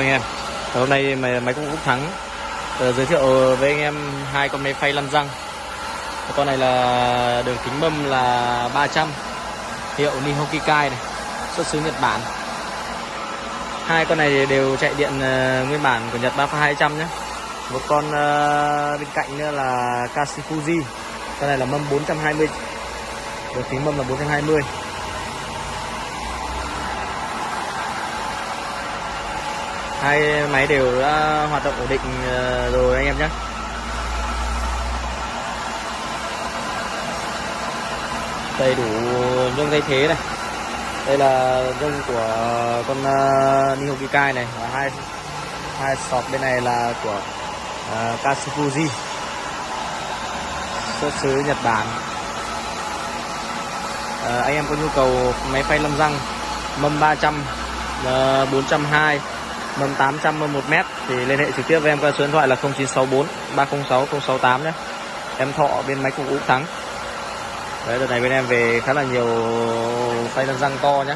anh em. Hôm nay máy, máy công Úc Thắng. Uh, giới thiệu với anh em hai con máy phay lăn răng. Con này là đường kính mâm là 300 hiệu Nihokikai này xuất xứ Nhật Bản. Hai con này đều chạy điện uh, nguyên bản của Nhật 3200 nhé. Một con uh, bên cạnh nữa là Kashifuji con này là mâm 420 đường kính mâm là 420 hai máy đều đã hoạt động ổn định ờ, rồi anh em nhé. Đầy đủ nhông thay thế này. Đây là nhông của con ờ, uh, Nihokikai này. Và hai hai sọt bên này là của ờ, uh, Kashifuji xuất xứ Nhật Bản. Uh, anh em có nhu cầu máy phay lâm răng mâm 300 uh, 420 mâm 800 mâm 1 mét thì liên hệ trực tiếp với em qua số điện thoại là 0964 306 068 nhé. Em thọ bên máy cục úc thắng. Đấy, đợt này bên em về khá là nhiều tay lăn răng to nhé.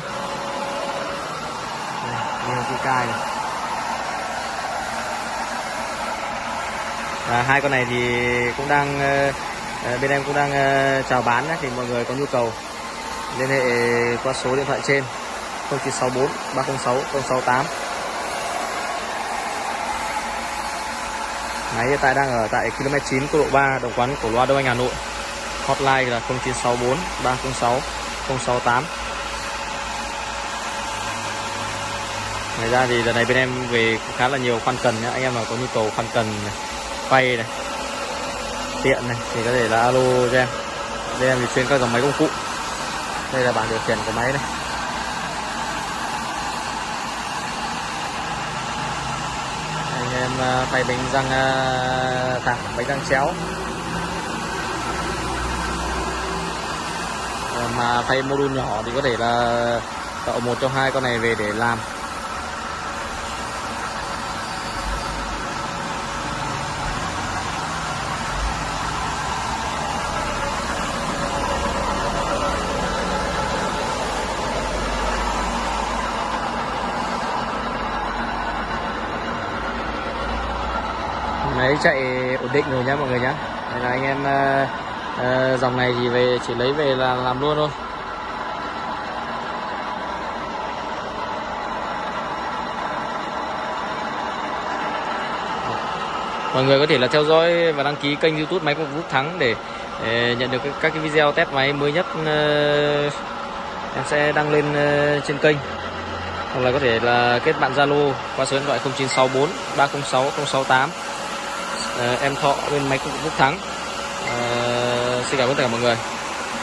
Nhiều cái cài này. Và hai con này thì cũng đang ờ, ờ, bên em cũng đang ờ, chào bán nhé, thì mọi người có nhu cầu liên hệ qua số điện thoại trên 0964 306 068 Máy hiện tại đang ở tại km 9 quốc lộ 3 Đồng Quán Cổ Loa Đông Anh Hà Nội. Hotline là 0964 306 068 Ngoài ra thì lần này bên em về khá là nhiều khoan cần nhá. Anh em mà có nhu cầu khoan cần này, quay này Tiện này thì có thể là alo cho em. Đây em thì chuyên các dòng máy công cụ. Đây là bảng điều khiển của máy này. Vâng, à, tay phay bánh răng à, thẳng bánh răng chéo. Ờ, mà mà phay đun nhỏ thì có thể là tạo một trong hai con này về để làm. Máy chạy ổn định rồi nhá mọi người nhá. Đây là anh em uh, uh, dòng này thì về chỉ lấy về là làm luôn thôi. Mọi người có thể là theo dõi và đăng ký kênh youtube máy công vũ thắng để, để nhận được các cái video test máy mới nhất uh, em sẽ đăng lên uh, trên kênh. Hoặc là có thể là kết bạn zalo qua số điện thoại 0964 306 068 Ờ, em thọ bên máy cũng Đức Thắng. À, xin cảm ơn tất cả mọi người.